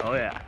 Oh yeah.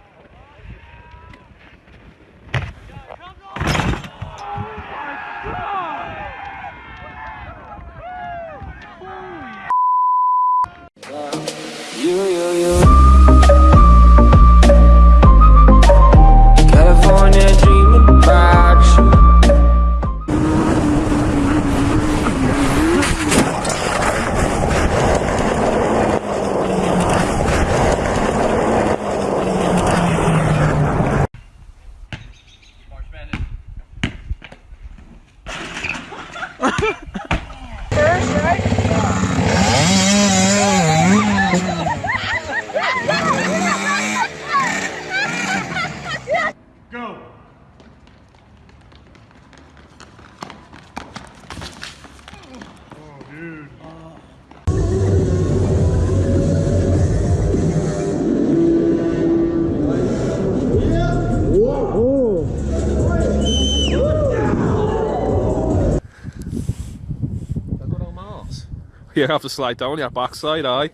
You have to slide down your backside, aye.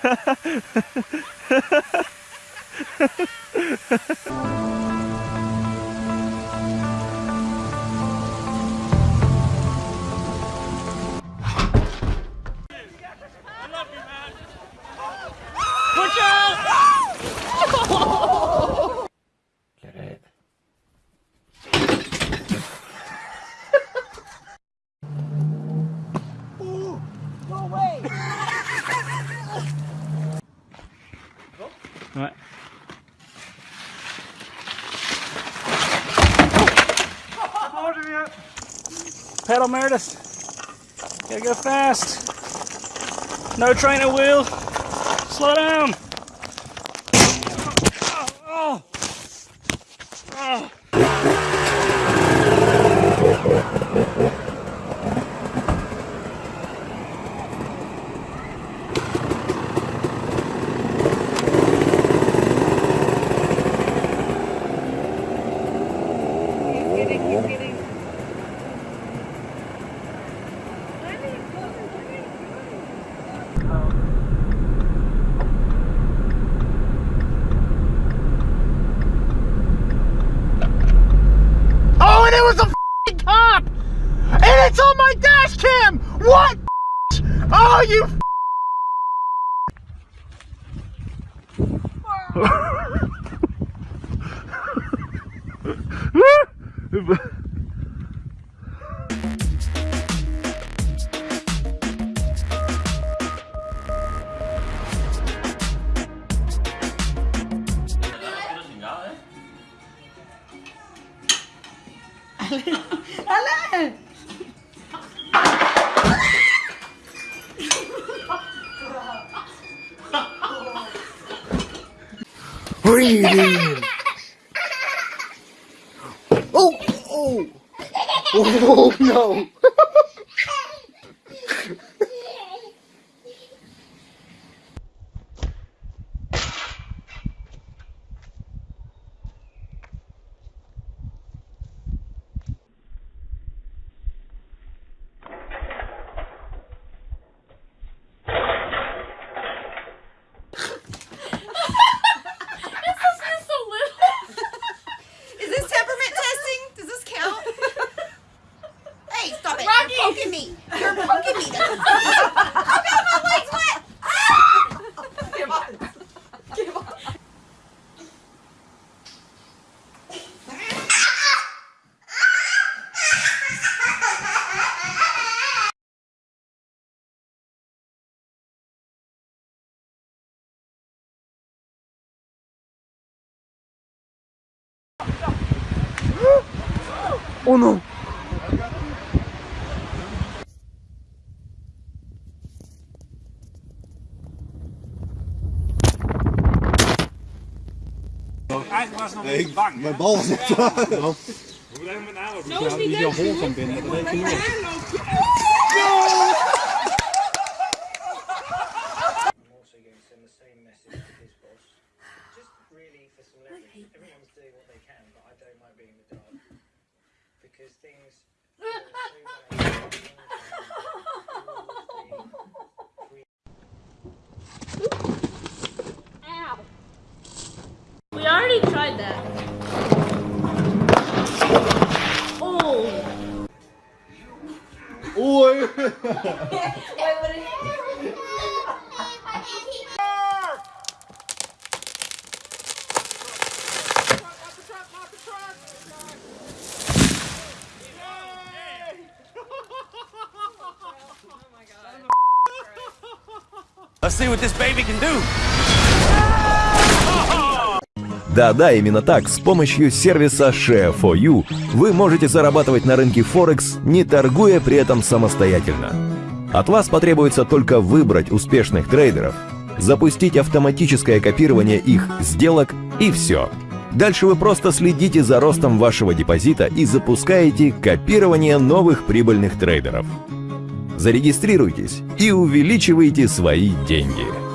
Watch out! Right. Oh, Pedal Meredith. Gotta go fast. No trainer wheel. Slow down. Oh, oh. Oh. Oh, and it was a cop! And it's on my dash cam! What? Oh, you Breathe in. Oh, oh. Oh, no. Poking me. You're poking me. oh god, my leg's wet. Ah! Give on. Give on. Oh, no. eigenlijk was nog een niet bang. Mijn bal is echt waar. Hoe blijven met aanloop? Zo is niet jouw hol kan binnen. Dat weet the niet. Because things... already tried that. Oh. Oei. Let's see what this baby can do. Да-да, именно так, с помощью сервиса Share4You вы можете зарабатывать на рынке Форекс, не торгуя при этом самостоятельно. От вас потребуется только выбрать успешных трейдеров, запустить автоматическое копирование их сделок и все. Дальше вы просто следите за ростом вашего депозита и запускаете копирование новых прибыльных трейдеров. Зарегистрируйтесь и увеличивайте свои деньги.